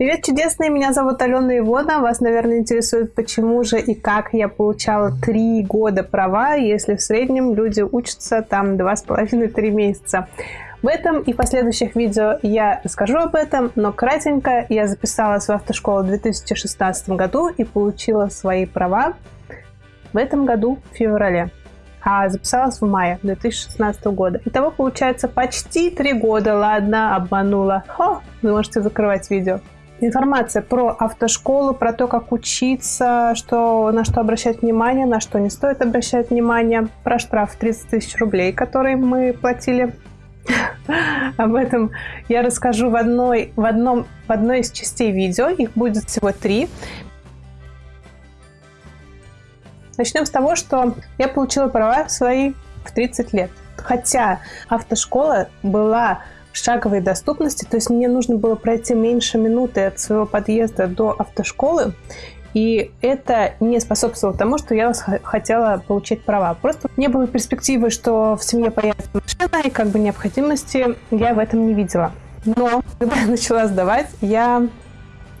Привет, чудесные! Меня зовут Алена Ивона. Вас, наверное, интересует, почему же и как я получала три года права, если в среднем люди учатся там два с половиной-три месяца. В этом и последующих видео я расскажу об этом, но кратенько я записалась в автошколу в 2016 году и получила свои права в этом году в феврале а записалась в мае 2016 года. Итого получается почти три года. Ладно, обманула. Хо, вы можете закрывать видео. Информация про автошколу, про то, как учиться, что, на что обращать внимание, на что не стоит обращать внимание, про штраф 30 тысяч рублей, который мы платили. Об этом я расскажу в одной, в, одном, в одной из частей видео. Их будет всего три. Начнем с того, что я получила права свои в 30 лет. Хотя автошкола была шаговой доступности, то есть мне нужно было пройти меньше минуты от своего подъезда до автошколы, и это не способствовало тому, что я хотела получить права. Просто не было перспективы, что в семье появится машина, и как бы необходимости я в этом не видела. Но когда я начала сдавать, я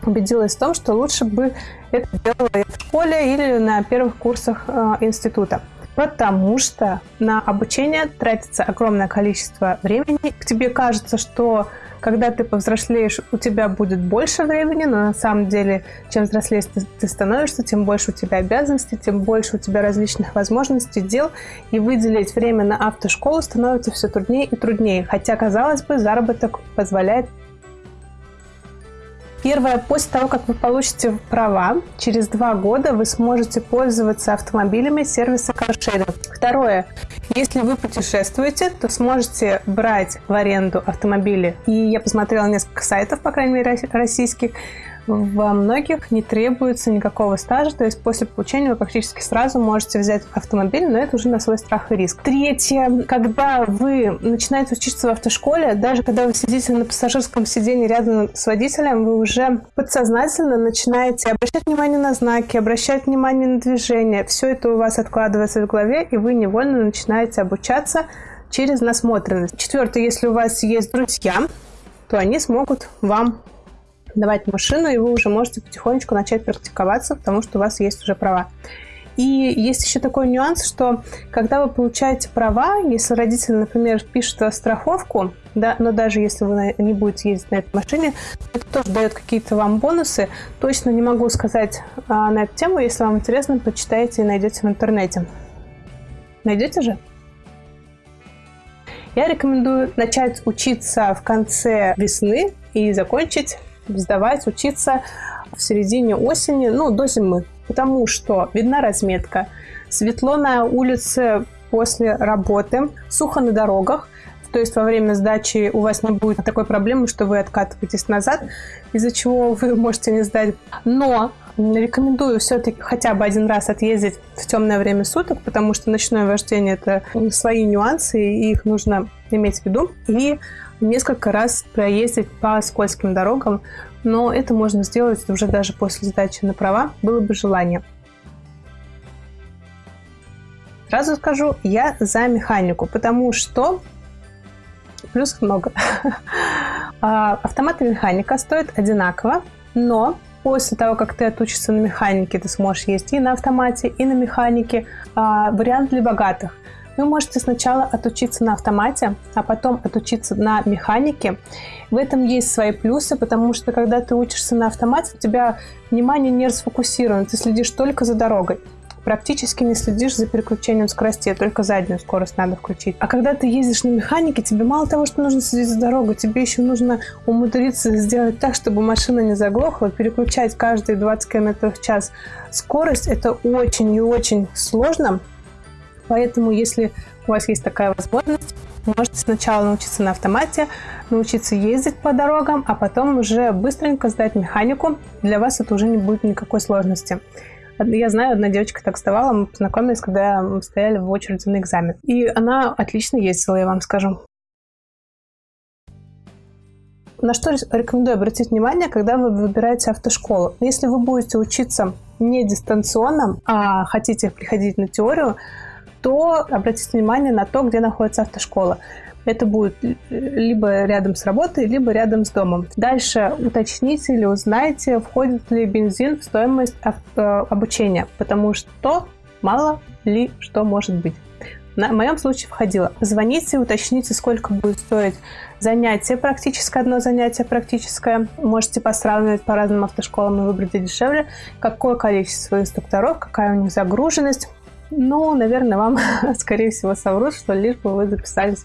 убедилась в том, что лучше бы это делала я в школе или на первых курсах э, института. Потому что на обучение тратится огромное количество времени. Тебе кажется, что когда ты повзрослеешь, у тебя будет больше времени, но на самом деле, чем взрослее ты, ты становишься, тем больше у тебя обязанностей, тем больше у тебя различных возможностей, дел, и выделить время на автошколу становится все труднее и труднее. Хотя, казалось бы, заработок позволяет Первое, после того, как вы получите права, через два года вы сможете пользоваться автомобилями сервиса каршеринг. Второе, если вы путешествуете, то сможете брать в аренду автомобили. И я посмотрела несколько сайтов, по крайней мере, российских, во многих не требуется никакого стажа, то есть после получения вы практически сразу можете взять автомобиль, но это уже на свой страх и риск. Третье, когда вы начинаете учиться в автошколе, даже когда вы сидите на пассажирском сиденье рядом с водителем, вы уже подсознательно начинаете обращать внимание на знаки, обращать внимание на движение. Все это у вас откладывается в голове, и вы невольно начинаете обучаться через насмотренность. Четвертое, если у вас есть друзья, то они смогут вам давать машину, и вы уже можете потихонечку начать практиковаться, потому что у вас есть уже права. И есть еще такой нюанс, что когда вы получаете права, если родители, например, пишут страховку, да, но даже если вы не будете ездить на этой машине, это тоже дает какие-то вам бонусы. Точно не могу сказать а, на эту тему. Если вам интересно, почитайте и найдете в интернете. Найдете же? Я рекомендую начать учиться в конце весны и закончить сдавать, учиться в середине осени, ну, до зимы, потому что видна разметка, светло на улице после работы, сухо на дорогах, то есть во время сдачи у вас не будет такой проблемы, что вы откатываетесь назад, из-за чего вы можете не сдать. Но рекомендую все-таки хотя бы один раз отъездить в темное время суток, потому что ночное вождение это свои нюансы, и их нужно иметь в виду. И несколько раз проездить по скользким дорогам, но это можно сделать уже даже после сдачи на права, было бы желание. Сразу скажу, я за механику, потому что плюсов много. А, автомат и механика стоят одинаково, но после того, как ты отучишься на механике, ты сможешь ездить и на автомате, и на механике. А, вариант для богатых – вы можете сначала отучиться на автомате, а потом отучиться на механике. В этом есть свои плюсы, потому что когда ты учишься на автомате, у тебя внимание не расфокусировано, ты следишь только за дорогой практически не следишь за переключением скоростей, только заднюю скорость надо включить. А когда ты ездишь на механике, тебе мало того, что нужно следить за дорогой, тебе еще нужно умудриться сделать так, чтобы машина не заглохла, переключать каждые 20 км в час. Скорость это очень и очень сложно, Поэтому, если у вас есть такая возможность, можете сначала научиться на автомате, научиться ездить по дорогам, а потом уже быстренько сдать механику. Для вас это уже не будет никакой сложности. Я знаю, одна девочка так вставала, мы познакомились, когда мы стояли в очереди на экзамен. И она отлично ездила, я вам скажу. На что рекомендую обратить внимание, когда вы выбираете автошколу. Если вы будете учиться не дистанционно, а хотите приходить на теорию, то обратите внимание на то, где находится автошкола. Это будет либо рядом с работой, либо рядом с домом. Дальше уточните или узнайте, входит ли бензин в стоимость э, обучения, потому что мало ли что может быть. На, моем случае входило. Звоните, уточните, сколько будет стоить занятие практическое, одно занятие практическое. Можете посравнивать по разным автошколам и выбрать дешевле. Какое количество инструкторов, какая у них загруженность. Ну, наверное, вам, скорее всего, соврут, что лишь бы вы записались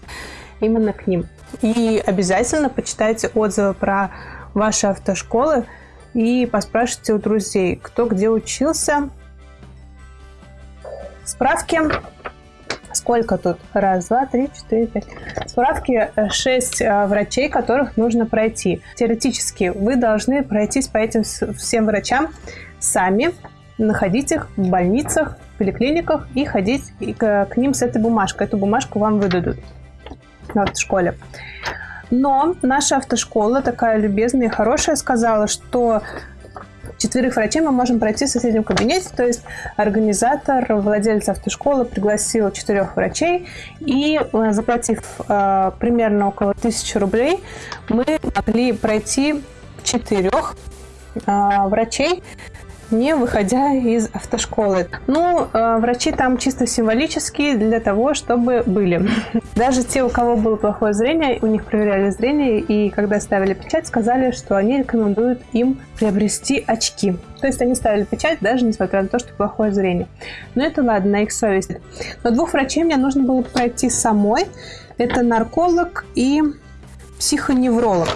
именно к ним. И обязательно почитайте отзывы про ваши автошколы и поспрашивайте у друзей, кто где учился. Справки Сколько тут? Раз, два, три, четыре, пять. Справки э, шесть э, врачей, которых нужно пройти. Теоретически вы должны пройтись по этим всем врачам сами, находить их в больницах, поликлиниках и ходить к, к ним с этой бумажкой. Эту бумажку вам выдадут в автошколе. Но наша автошкола, такая любезная и хорошая, сказала, что четверых врачей мы можем пройти в соседнем кабинете, то есть организатор, владелец автошколы пригласил четырех врачей, и э, заплатив э, примерно около тысячи рублей, мы могли пройти четырех э, врачей не выходя из автошколы. Ну, э, врачи там чисто символические для того, чтобы были. Даже те, у кого было плохое зрение, у них проверяли зрение, и когда ставили печать, сказали, что они рекомендуют им приобрести очки. То есть они ставили печать, даже несмотря на то, что плохое зрение. Но это ладно, на их совесть. Но двух врачей мне нужно было пройти самой. Это нарколог и психоневролог.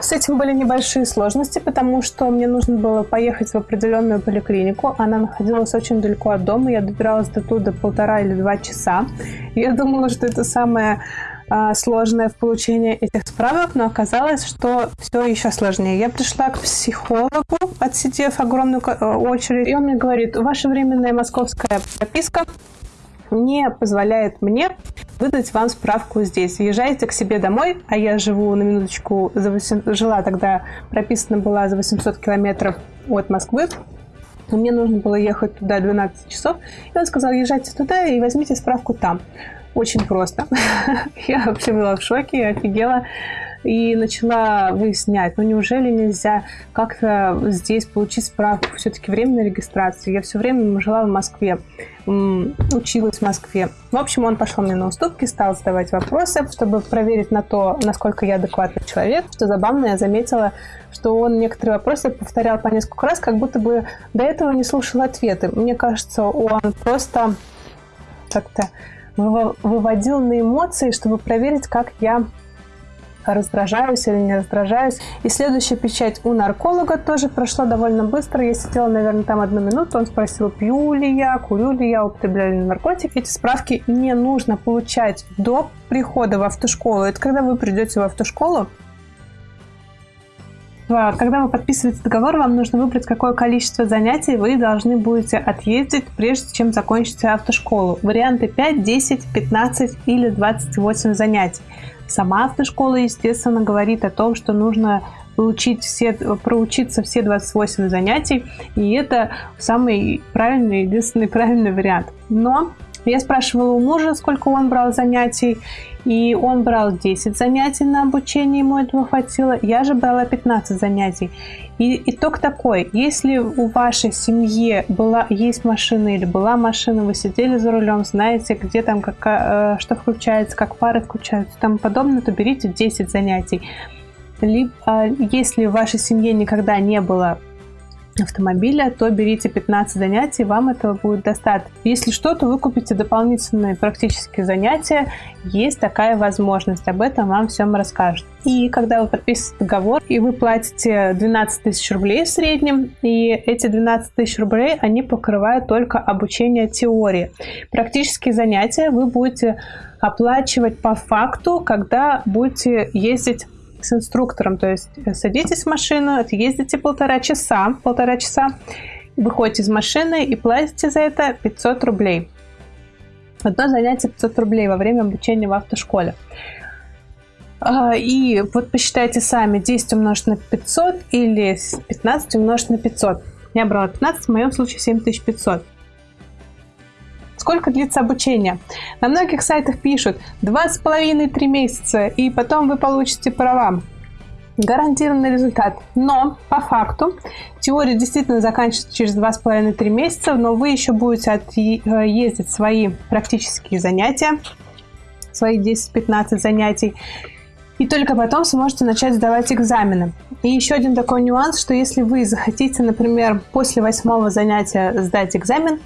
С этим были небольшие сложности, потому что мне нужно было поехать в определенную поликлинику. Она находилась очень далеко от дома. Я добиралась до туда полтора или два часа. Я думала, что это самое а, сложное в получении этих справок, но оказалось, что все еще сложнее. Я пришла к психологу, отсидев огромную э, очередь, и он мне говорит, ваша временная московская прописка не позволяет мне выдать вам справку здесь. Езжайте к себе домой, а я живу на минуточку, за 8, жила тогда, прописана была за 800 километров от Москвы. Мне нужно было ехать туда 12 часов. И он сказал, езжайте туда и возьмите справку там. Очень просто. Я вообще была в шоке, офигела и начала выяснять, ну неужели нельзя как-то здесь получить справку, все-таки временной регистрации. Я все время жила в Москве, училась в Москве. В общем, он пошел мне на уступки, стал задавать вопросы, чтобы проверить на то, насколько я адекватный человек. Что забавно, я заметила, что он некоторые вопросы повторял по несколько раз, как будто бы до этого не слушал ответы. Мне кажется, он просто как-то выводил на эмоции, чтобы проверить, как я раздражаюсь или не раздражаюсь. И следующая печать у нарколога тоже прошла довольно быстро. Я сидела, наверное, там одну минуту. Он спросил, пью ли я, курю ли я, употребляю ли наркотики. Эти справки не нужно получать до прихода в автошколу. Это когда вы придете в автошколу, когда вы подписываете договор, вам нужно выбрать, какое количество занятий вы должны будете отъездить, прежде чем закончите автошколу. Варианты 5, 10, 15 или 28 занятий. Сама автошкола, естественно, говорит о том, что нужно получить все, проучиться все 28 занятий, и это самый правильный, единственный правильный вариант. Но я спрашивала у мужа, сколько он брал занятий, и он брал 10 занятий на обучение, ему этого хватило. Я же брала 15 занятий. И итог такой, если у вашей семьи была, есть машина или была машина, вы сидели за рулем, знаете, где там, как, э, что включается, как пары включаются и тому подобное, то берите 10 занятий. Либо, а, если в вашей семье никогда не было автомобиля, то берите 15 занятий, вам этого будет достаточно. Если что, то вы купите дополнительные практические занятия, есть такая возможность, об этом вам всем расскажут. И когда вы подписываете договор, и вы платите 12 тысяч рублей в среднем, и эти 12 тысяч рублей, они покрывают только обучение теории. Практические занятия вы будете оплачивать по факту, когда будете ездить с инструктором. То есть э, садитесь в машину, ездите полтора часа, полтора часа, выходите из машины и платите за это 500 рублей. Одно занятие 500 рублей во время обучения в автошколе. А, и вот посчитайте сами, 10 умножить на 500 или 15 умножить на 500. Я брала 15, в моем случае 7500. Сколько длится обучение? На многих сайтах пишут 2,5-3 месяца, и потом вы получите права гарантированный результат. Но по факту теория действительно заканчивается через 2,5-3 месяца, но вы еще будете э, ездить свои практические занятия, свои 10-15 занятий, и только потом сможете начать сдавать экзамены. И еще один такой нюанс, что если вы захотите, например, после восьмого занятия сдать экзамен,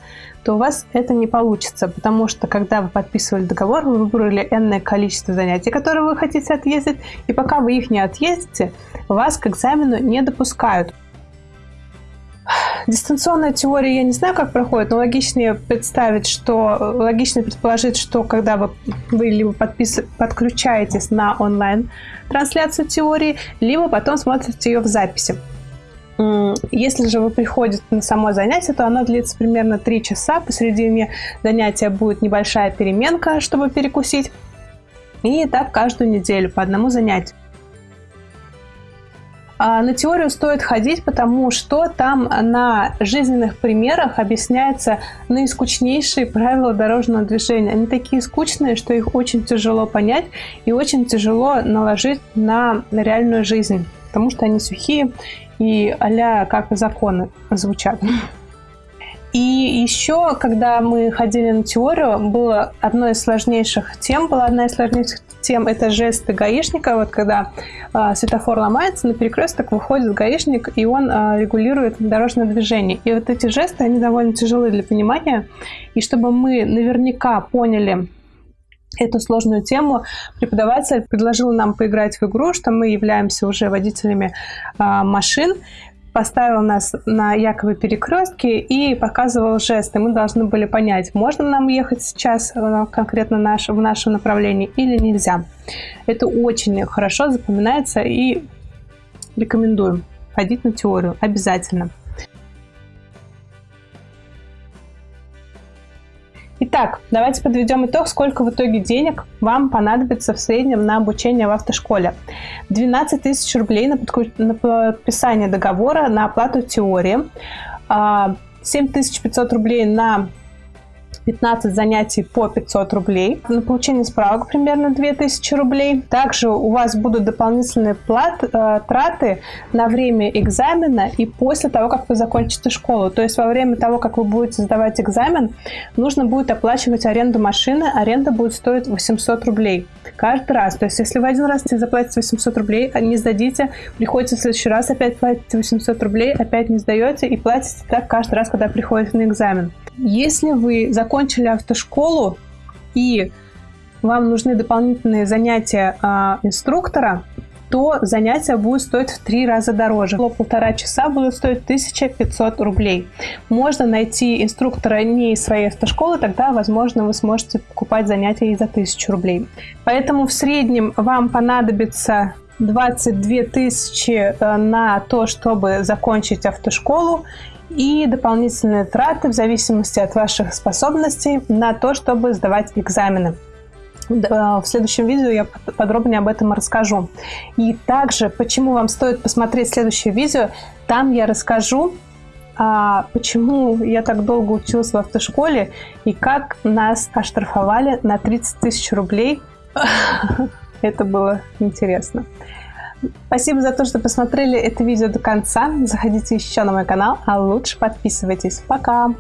то у вас это не получится, потому что когда вы подписывали договор, вы выбрали энное количество занятий, которые вы хотите отъездить, и пока вы их не отъездите, вас к экзамену не допускают. Дистанционная теория, я не знаю, как проходит, но логичнее представить, что логичнее предположить, что когда вы, вы либо подпис, подключаетесь на онлайн трансляцию теории, либо потом смотрите ее в записи. Если же вы приходите на само занятие, то оно длится примерно 3 часа. Посередине занятия будет небольшая переменка, чтобы перекусить. И так каждую неделю по одному занятию. А на теорию стоит ходить, потому что там на жизненных примерах объясняются наискучнейшие правила дорожного движения. Они такие скучные, что их очень тяжело понять и очень тяжело наложить на реальную жизнь, потому что они сухие и а как законы звучат. И еще, когда мы ходили на теорию, было одной из сложнейших тем, была одна из сложнейших тем, это жесты гаишника. Вот когда э, светофор ломается, на перекресток выходит гаишник, и он э, регулирует дорожное движение. И вот эти жесты, они довольно тяжелые для понимания. И чтобы мы наверняка поняли, эту сложную тему, преподаватель предложил нам поиграть в игру, что мы являемся уже водителями э, машин, поставил нас на якобы перекрестке и показывал жесты. Мы должны были понять, можно нам ехать сейчас э, конкретно наш, в нашем направлении или нельзя. Это очень хорошо запоминается и рекомендуем ходить на теорию обязательно. Итак, давайте подведем итог, сколько в итоге денег вам понадобится в среднем на обучение в автошколе. 12 тысяч рублей на, подписание договора на оплату теории, 7500 а, рублей на 15 занятий по 500 рублей. На получение справок примерно 2000 рублей. Также у вас будут дополнительные плат, э, траты на время экзамена и после того, как вы закончите школу. То есть во время того, как вы будете сдавать экзамен, нужно будет оплачивать аренду машины. Аренда будет стоить 800 рублей каждый раз. То есть если вы один раз заплатите 800 рублей, а не сдадите, приходите в следующий раз, опять платите 800 рублей, опять не сдаете и платите так каждый раз, когда приходите на экзамен. Если вы закончили автошколу и вам нужны дополнительные занятия э, инструктора, то занятия будут стоить в три раза дороже. Полтора часа будут стоить 1500 рублей. Можно найти инструктора не из своей автошколы, тогда, возможно, вы сможете покупать занятия и за 1000 рублей. Поэтому в среднем вам понадобится 22 тысячи э, на то, чтобы закончить автошколу и дополнительные траты в зависимости от ваших способностей на то, чтобы сдавать экзамены. В следующем видео я подробнее об этом расскажу. И также, почему вам стоит посмотреть следующее видео, там я расскажу, а, почему я так долго училась в автошколе и как нас оштрафовали на 30 тысяч рублей. Это было интересно. Спасибо за то, что посмотрели это видео до конца. Заходите еще на мой канал, а лучше подписывайтесь. Пока!